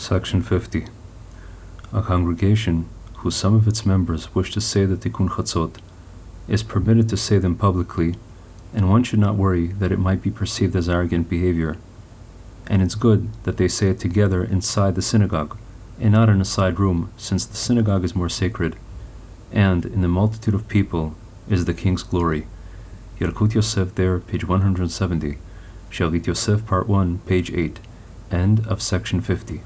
Section 50. A congregation whose some of its members wish to say the Tikkun Chatzot is permitted to say them publicly, and one should not worry that it might be perceived as arrogant behavior. And it's good that they say it together inside the synagogue, and not in a side room, since the synagogue is more sacred, and in the multitude of people is the king's glory. Yalkut Yosef there, page 170. Shavit Yosef, part 1, page 8. End of section 50.